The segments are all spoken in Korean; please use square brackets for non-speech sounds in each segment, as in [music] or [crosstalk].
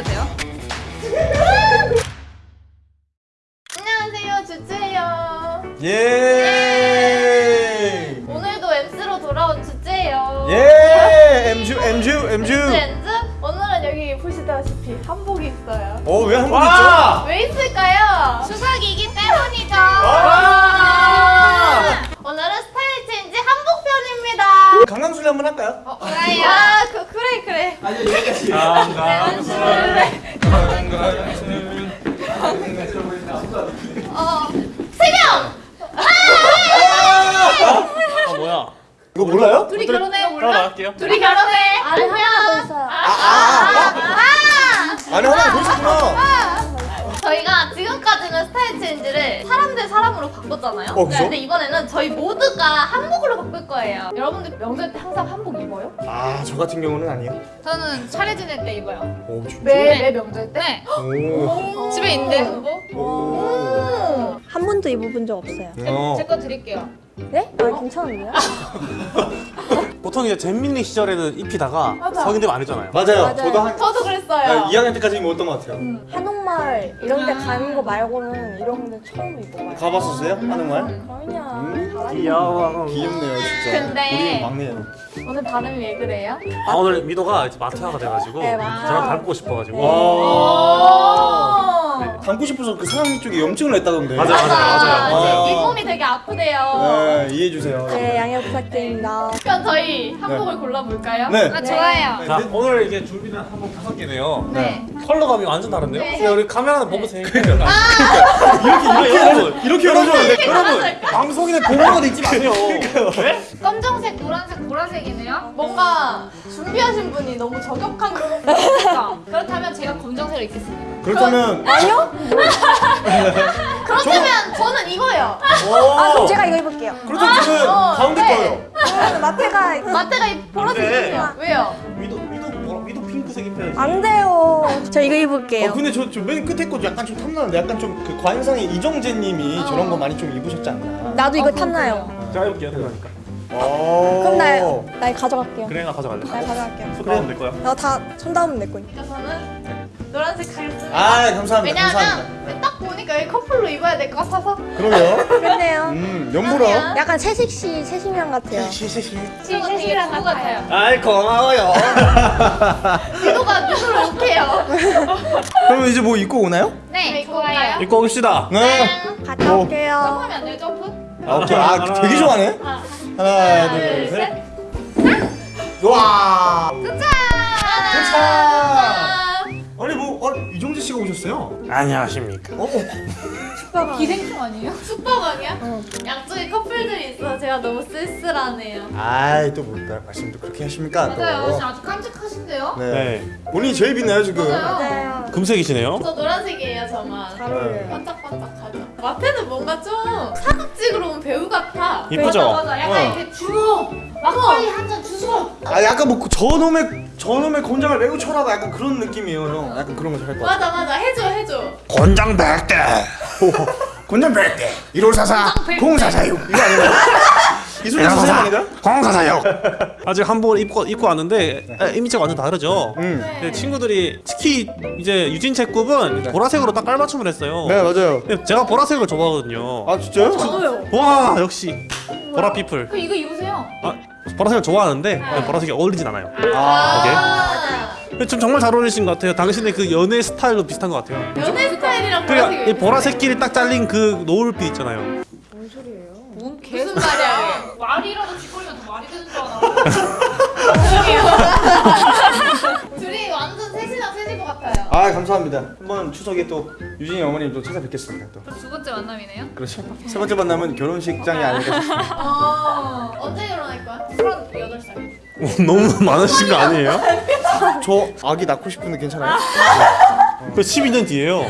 보여주세요. 안녕하세요 주주예요 예. 오늘도 MC로 돌아온 주주예요 예. 엠주 엠주 엠주. 렌즈 오늘은 여기 보시다시피 한복이 있어요 어 왜 한번 있죠? 와! 왜 있을까요? 추석이기 때문이죠 와! 오늘은 스타일 체인지 한복 편입니다 강강술래 한번 할까요? 어, 그래요? 아 그, 그 래 그래 어, 세명 아 뭐야? 이거 몰라요? 둘이 결혼해 몰라? 둘이 결혼해 안에 하나 더 있어요. 안에 하나 더 있었구나. 저희가 지금까지는 스타일 체인지를 사람 대 사람으로 바꿨잖아요. 어? 근데 이번에는 저희 모두가 한복으로 바꿀 거예요. 여러분들 명절 때 항상 한복 입어요? 아, 저 같은 경우는 아니에요. 저는 차례 지낼 때 입어요. 오, 진짜? 매, 매 명절 때? 네. 오. 집에 있는데 한복. 오. 한 번도 입어본 적 없어요. 어. 제거 드릴게요. 네? 아 괜찮은데요? [laughs] 보통 이제 잼민이 시절에는 입히다가 맞아. 성인 되면 안 했잖아요. 맞아요. 맞아요. 저도 한 저도 그랬어요. 2학년 때까지 입었던 것 같아요. 한옥마을 이런 데 가는 거 말고는 이런 데 처음 입어봐요. 가봤었어요? 한옥마을? 그럼요. 잘하죠. 귀여워. 귀엽네요, 진짜. 근데- 우리 막내예요. 오늘 발음이 왜 그래요? 아 오늘 미도가 이제 마태아가 돼가지고 네. 저랑 닮고 싶어가지고. 와. 오. 닮고 싶어서 그 상황 쪽에 염증을 냈다던데. 맞아요, 맞아요, 맞아요. 맞아요. 이 몸이 되게 아프대요. 네, 이해해 주세요. 네, 양해 부탁드립니다. 그럼 저희 한복을 골라볼까요? 네. 아 좋아요. 자 오늘 이게 준비된 한복 다섯 개네요. 네. 컬러감이 완전 다른데요? 네. 우리 카메라 보세요. 그러니까. 이렇게 이렇게 여러분 이렇게 열어줬는데. 여러분 방송인의 공로가 있지 마세요. 네? 검정색, 노란색, 보라색이네요. 뭔가 준비하신 분이 너무 저격한 거 같아요. 그러니까. [laughs] 그렇다면 제가 검정색을 입겠습니다. 그렇다면 아니요? [laughs] 그렇다면 저는 이거요. 아 그럼 제가 이거 입을게요. 그렇다면 저는 어, 가운데 네. 거요. 그러면 마태가 마태가 이 보라색이요. 왜요? 미도 뭐 미도 핑크색 입혀야지. 안 돼요. 저 이거 입을게요. 어, 근데 저맨 끝에 거 약간 좀 탐나는데 약간 좀 그 관상의 이정재님이 저런 거 많이 좀 입으셨지 않나? 나도 이거 어, 탐나요. 제가 입을게요. 그러니까. 그럼 나, 나 이거 가져갈게요. 그래 나 가져갈래. 나 이거 가져갈게요. 손 닿으면 될 거야. 나다 손 닿으면 내 거니까. 그러니까 저는 노란색 가겠습니다. 아 감사합니다. 왜냐하면 감사합니다. 딱 보니까 여기 커플로 입어야 될 것 같아서 그러면 [laughs] 그렇네요. 음 연보라. 약간 새색시 새심양 같아요. 저거 되게 누구 같아요. 아이 고마워요. [laughs] 유도가 누구를 욕해요. [laughs] 그러면 이제 뭐 입고 오나요? 네, 입고 좋아요. 올까요? 입고 옵시다. 네. 갔다 올게요. 점프하면 안 돼요, 점프? 아 오케이. 아 되게 좋아하네. 아. 하나 둘, 둘 셋. 셋. 와. 아니 뭐 어, 이정재 씨가 오셨어요? 안녕하십니까. 어, 어. 기생충 아니에요? [laughs] 숙박왕이야? 양쪽에 커플들이 있어 제가 너무 쓸쓸하네요. 아이 또뭐 말씀도 그렇게 하십니까? 또. 맞아요. 지금 아주 깜찍하신데요? 네. 네. 본인이 제일 빛나요 지금. 맞아요. 맞아요. 금색이시네요. 저 노란색이에요, 저만. 잘 어울려요. 반짝반짝하죠. 마태는 뭔가 좀 사극직으로 온 배우 같아. 이쁘죠? 맞아, 약간 어. 이렇게 주모 막걸리 한 잔 주소. 아 약간 뭐 저놈의 저놈의 곤장을 매우 쳐라가 약간 그런 느낌이에요 형. 약간 그런 거 잘할 것 같아. 맞아, 맞아, 해줘, 해줘. 권장 백대. [laughs] 곤장 백대 1544 0446 이거 아닌가요? 이순재 선생님 아닌가? 공사사요. 아직 한복을 입고 입고 왔는데 에, 이미지가 완전 다르죠. 음. 근데 친구들이 특히 이제 유진체급은 보라색으로 딱 깔맞춤을 했어요. 네 맞아요. 근데 제가 보라색을 좋아하거든요. 아 진짜요? 저도요. 와 역시 보라 피플. 그 이거 입으세요. 아 보라색을 좋아하는데 보라색이 어울리진 않아요. 아, 근데 좀 정말 잘 어울리신 것 같아요. 당신의 그 연애 스타일도 비슷한 것 같아요. 연애 스타일이랑 그러니까 보라색끼리 딱 잘린 그 노을빛 있잖아요. 뭔 무슨 말이야? 말이라도 쥐거리면 더 말이 되는 줄 알아. 둘 [laughs] [laughs] 아 감사합니다. 한번 추석에 또 유진이 어머님 또 찾아뵙겠습니다. 또두 번째 만남이네요. 그렇죠. 세 번째 만남은 결혼식장이 아닐까 싶습니다. 어, 언제 결혼할 거야? 38살. 너무 많으신 거 아니에요? 저 아기 낳고 싶은데 괜찮아요? 그 12년 뒤에요.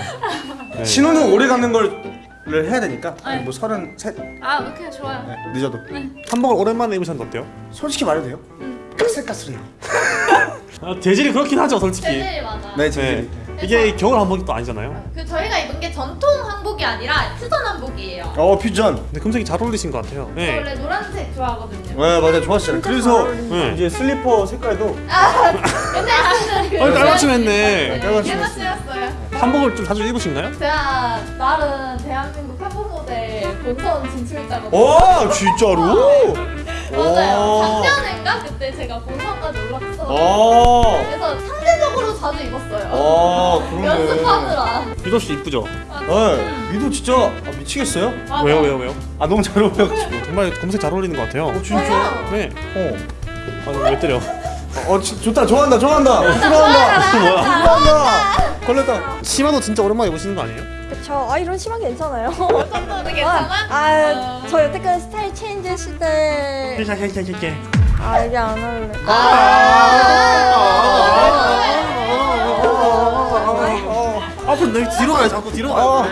네. 신혼은 오래 가는 걸 해야 되니까 뭐 서른 셋 아, 오케이 좋아요. 네, 늦어도 한복을 오랜만에 입으셨는데 어때요? 솔직히 말해도 돼요? 까슬까슬해요. 아, 재질이 그렇긴 하죠, 솔직히. 제일 많아. 네, 재질이. 이게 겨울 한복이 또 아니잖아요. 그 저희가 입은 게 전통 한복이 아니라 퓨전 한복이에요. 어 퓨전. 근데 금색이 잘 어울리신 것 같아요. 저 네. 원래 노란색 좋아하거든요. 네 맞아 좋았어요. 그래서 네. 이제 슬리퍼 색깔도 근데 어, 깔맞춤 했네. 깨맞춤이었어요. 한복을 좀 자주 입으신가요? 제가 나름 대한민국 한복 모델 본선 진출자거든요. 어 진짜로? 맞아요. 작년인가 그때 제가 본선까지 올랐어. 어. 그래서 상대적으로 자주 입었어요. 어 그러네. 연습하느라. 유도 씨 이쁘죠? 네, 미도 진짜 아, 미치겠어요? 맞아. 왜요 왜요 왜요? 아 너무 잘 어울려가지고. 정말 검색 잘 어울리는 것 같아요. 어 진짜? 저요? 네. 어. 아, 왜 때려? 어 지, 좋다 좋아한다 좋아한다 좋아한다? 좋아한다 걸렸다. 치마도 진짜 오랜만에 입으시는 거 아니에요? 그쵸. 아 이런 심한 괜찮아요. 어떤 괜찮아? 아, 저 여태까지 스타일 체인지 했을 때. 케케케케케. 아 이게 안 할래. 앞으로 내 뒤로 가요. 자꾸 뒤로 어. 가요.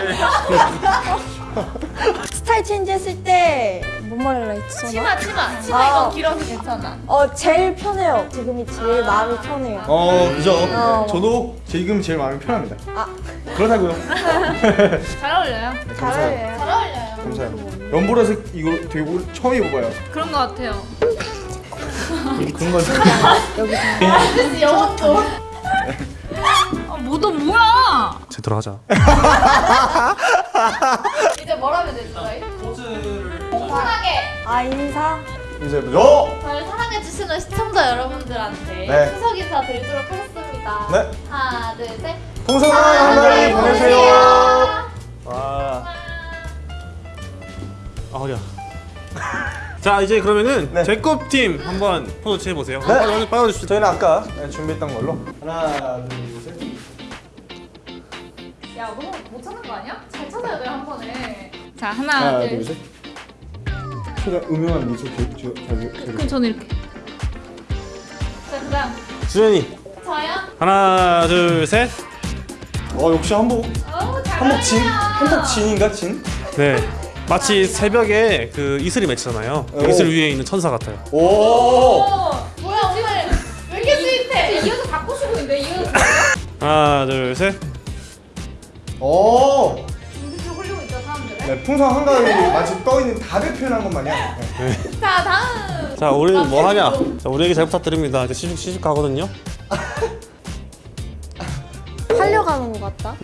스타일 체인지 했을 때 뭔 말을라 했지? 치마 치마 치마 아. 이거 길어서 괜찮아. 어 제일 편해요. 지금이 제일 마음이 편해요. 어 그죠. 어. 저도 지금 제일 마음이 편합니다. 아 그렇다고요. [laughs] 잘 어울려요. 잘 어울려요. 잘 어울려요. 감사해요. 연보라색 이거 되게 올- 처음 입어봐요. 그런 거 같아요. 그런 거. 아저씨 영업도. 아, 뭐도 뭐야? 제대로 하자. [laughs] 이제 뭐라면 되죠 저희? 편하게 아 인사. 이제 저. 저를 사랑해주시는 시청자 여러분들한테 네. 추석 인사 드리도록 하겠습니다. 네. 하나 둘 셋. 풍성한 한가위 보내세요. 와. 아 허리야. 자 이제 그러면은 네. 제컵 팀 한번 포즈 취해 보세요. 네. 빨리 빨리 주시죠. 저희는 아까 준비했던 걸로 하나 둘 셋. 야 너무 못 찾는 거 아니야? 잘 찾아야 돼요 한 번에. 자 하나, 하나 둘. 둘 셋. 최대한 음흉한 미소 저기 저기. 그럼 저는 이렇게. 자 그다음 주연이 저요. 하나 둘 셋. 어 역시 한복 한복 진. 한복 진인가 진? 네. 마치 새벽에 그 이슬이 맺히잖아요. 그 오. 이슬 위에 있는 천사 같아요. 오. 오 뭐야 오늘 왜 이렇게 스윗해? 이어서 바꾸시고 있는데 이어서. 하나 둘 셋. 오. 눈빛을 흘리고 있죠 사람들은. 네, 풍성 한가위 마치 떠 있는 답을 표현한 것 마냥. 네. [laughs] 자 다음. 자 우리는 뭐 하냐? 자 우리에게 잘 부탁드립니다. 이제 시집 시집 가거든요. [laughs] 팔려가는 것 같다.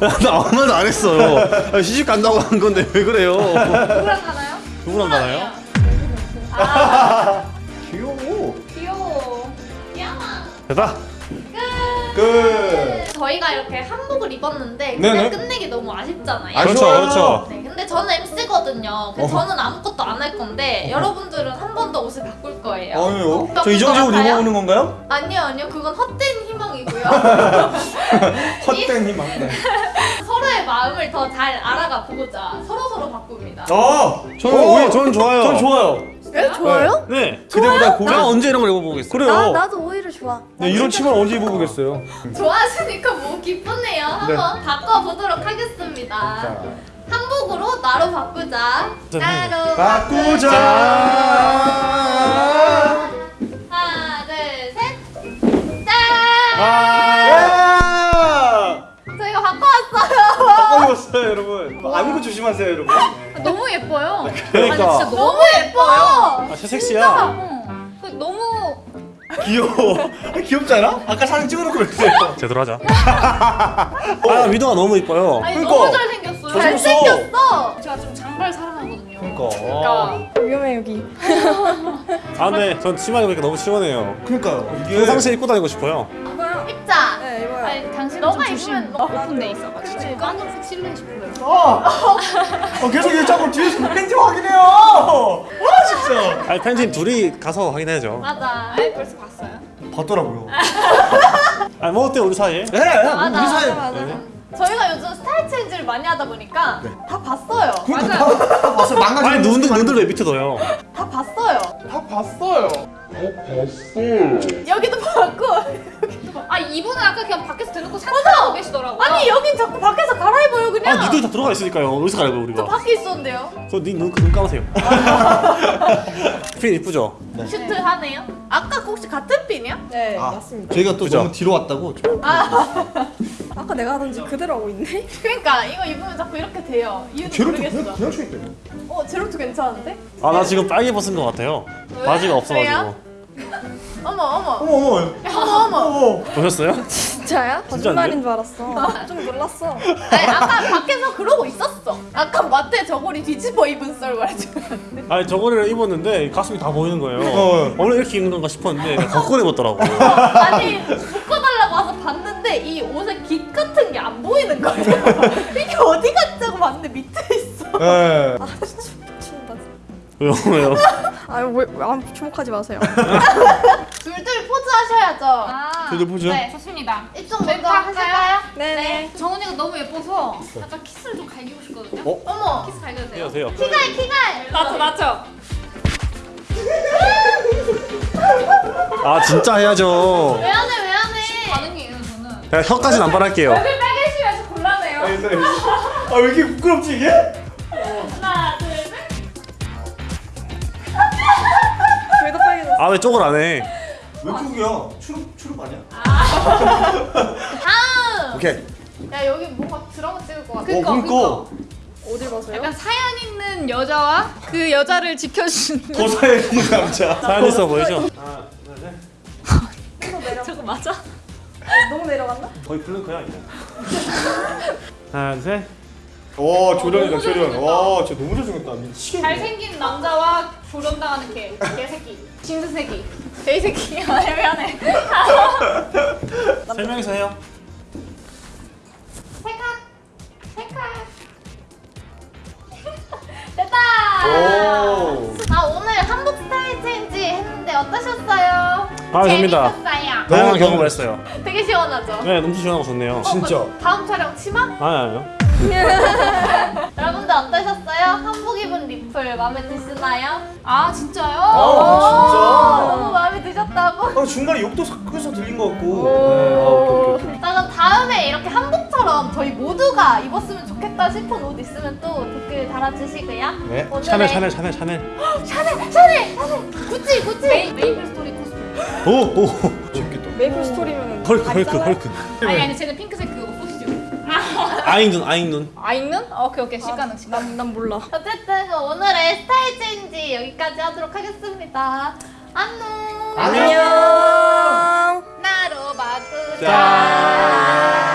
[laughs] 나 아무 말도 안 했어요. 시집 간다고 한 건데 왜 그래요? 누구랑 가나요? 누구랑 가나요? 아 귀여워. 귀여워. 야마. 됐다. 끝. 저희가 이렇게 한복을 입었는데 네네. 그냥 끝내기 너무 아쉽잖아요. 그렇죠, 아쉬워요. 그렇죠. 네, 근데 저는 MC거든요. 그래서 저는 아무것도 안 할 건데 여러분들은 한 번 더 옷을 바꿀 거예요. 아니요. 저 이정재 옷? 입어보는 건가요? 아니요, 아니요. 그건 헛된 희망이고요. [laughs] 헛된 희망. 네. [laughs] 서로의 마음을 더 잘 알아가 보고자 서로 서로 바꿉니다. 어. 저는 오히려 저는 좋아요. 전 좋아요. 네? 좋아요? 네. 그대보다 고개. 제가 언제 이런 걸 입어보겠어요? 그래요. 나 나도 오히려 좋아. 네, 이런 치마 언제 입어보겠어요? 좋아하시니까 뭐 기쁘네요. 한번 바꿔보도록 하겠습니다. 자, 한복으로 나로 바꾸자. 나로 바꾸자. 하나, 둘, 셋. 짠! 야! 저희가 바꿔왔어요. 바꿔 입었어요, 여러분. 안구 조심하세요, 여러분. 너무 예뻐요. 그러니까. 아니, 진짜 너무 너무 예뻐 요. 아, 새 섹시야. 어. 그 너무 귀여워. [laughs] 귀엽지 않아? 아까 사진 찍어놓고 그랬어요. [laughs] 제대로 하자. [laughs] 아 위도가 너무 이뻐요. 아니 그러니까. 너무 잘생겼어요. 잘생겼어. 잘생겼어. 제가 좀 장발 사랑하거든요. 그러니까. 그러니까 위험해 여기. 아 근데 전 치마 입으니까 너무 시원해요. 그러니까요. 이게 평상시에 입고 다니고 싶어요. 네 이거요. 아니 당신은 너가. 입으면 너- 오픈돼 있어가지고 까만색 실내 싶어요. 어. [laughs] 어, 계속 얘 자꾸 뒤에서 팬티 확인해요. 와 진짜. 아니 팬팀 둘이 가서 확인해야죠. 맞아. 아이 벌써 봤어요. 봤더라고요. [laughs] 아니 뭐 어때 우리 사이에? 네, 맞아. 우리 사이. 맞아. 저희가 요즘 style change를 많이 하다 보니까 다 봤어요. 그러니까 다, 다 봤어요. 망가지. 아니 눈들 눈들 왜 밑에 둬요? 다 봤어요. 다 봤어요. 여기도 봤고 [laughs] 아 이분은 아까 그냥 밖에서 대놓고 산책하고 계시더라고요. 아니 여긴 자꾸 밖에서 갈아입어요 그냥. 아 니들 다 들어가 있으니까요 어디서 가려고 우리가 밖에 있었는데요. 그니눈 눈 감으세요 [laughs] 핀 이쁘죠? 슈트 하네요. 아까 혹시 같은 핀이야? 네 아. 맞습니다. 저희가 또 그죠? 너무 뒤로 왔다고. [laughs] 아까 내가 하던지 그대로 하고 있네. 그러니까 이거 입으면 자꾸 이렇게 돼요. 이유는 제로도 모르겠어. 그냥 있대. 어 제로투 괜찮은데? 아 나 지금 빨개 벗은 것 같아요 바지가 없어가지고 왜요? 어머 어머 어머 어머. 어머 어머. 보셨어요? 진짜야? 거짓말인 줄 알았어. 좀 놀랐어. 아니 아까 밖에서 그러고 있었어. 아까 마트에 저고리 뒤집어 입은 썰 말해줘. 아니 저거를 입었는데 가슴이 다 보이는 거예요 어. 원래 이렇게 입는 건가 싶었는데 [laughs] 거꾸로 입었더라고 아니 묶어달라고 와서 봤는데 이 옷에 깃 같은 게 안 보이는 거예요. [laughs] 이게 어디 갔자고 봤는데 밑에 있어. 예. 미친다. 왜요 왜요? 아유 왜, 왜 안, 주목하지 마세요. [laughs] 하셔야죠. 아, 저도 보죠. 네, 좋습니다. 이쪽 먼저 할까요? 하실까요? 네네. 정은이가 너무 예뻐서 약간 키스를 좀 갈기고 싶거든요. 어? 어머. 키스 갈겨도 돼요? 돼요 키갈 키갈. 맞죠, 맞죠? 아 진짜 해야죠 왜 안 해? 왜 안 해? 반응이에요, 저는. 그냥 혀까지는 안 바랄게요 얼굴 빨개지면서 곤란해요. 아왜 이렇게 부끄럽지 이게? 하나 둘 셋. 왜더 빨개졌어? 아왜 쪽을 안 해 왜 그러야? 추룩 추룩 아니야? 다음. 오케이. 야 여기 뭔가 드라마 찍을 것 같아. 그니까, 그니까. 어딜 봐서요? 약간 사연 있는 여자와 그 여자를 지켜주는 [laughs] 고사에 있는 남자. [laughs] 사연 있어 보이죠? 저거 맞아? 너무 내려갔나? 거의 plank야 이거 하나 둘 셋 오 조련이다 너무 조련. 잘생겼다. 와 진짜 너무 잘생겼다. 미치겠네. 잘생긴 남자와 조련당하는 개 개새끼 징수새끼 개새끼 [laughs] 아 미안해 [laughs] 세 명이서 해요 찰칵 찰칵. [laughs] 됐다. 오. 아 오늘 한복 style change 했는데 어떠셨어요? 아, 재밌다. 재밌었어요. 다양한 너무- 경험을 했어요 되게 시원하죠? 네 너무 시원하고 좋네요 진짜. 다음 촬영 치마? 아니 아니요 [laughs] 여러분들 어떠셨어요? 한복 입은 리플 마음에 드시나요? 아 진짜요? 아, 너무 마음에 드셨다고? 아 중간에 욕도 섞여서 들린 것 같고. 오. 네, 아, 그럼 다음에 이렇게 한복처럼 저희 모두가 입었으면 좋겠다 싶은 옷 있으면 또 댓글 달아주시고요 네. 오늘의- 샤넬 샤넬 샤넬 샤넬 [gasps] 샤넬 샤넬 샤넬 구찌 구찌 메이, 메이플 스토리 코스프레 오오 재밌겠다. 메이플 스토리면 헐크 헐크 헐크 아니 아니 쟤는 핑크색 보시죠 아잉눈 아잉눈 아 읽는? 오케이 오케이 시가능 시가능 난, 난 몰라. 어쨌든 오늘의 스타일 체인지 여기까지 하도록 하겠습니다 안녕 안녕. 나로 바꾸자 짠.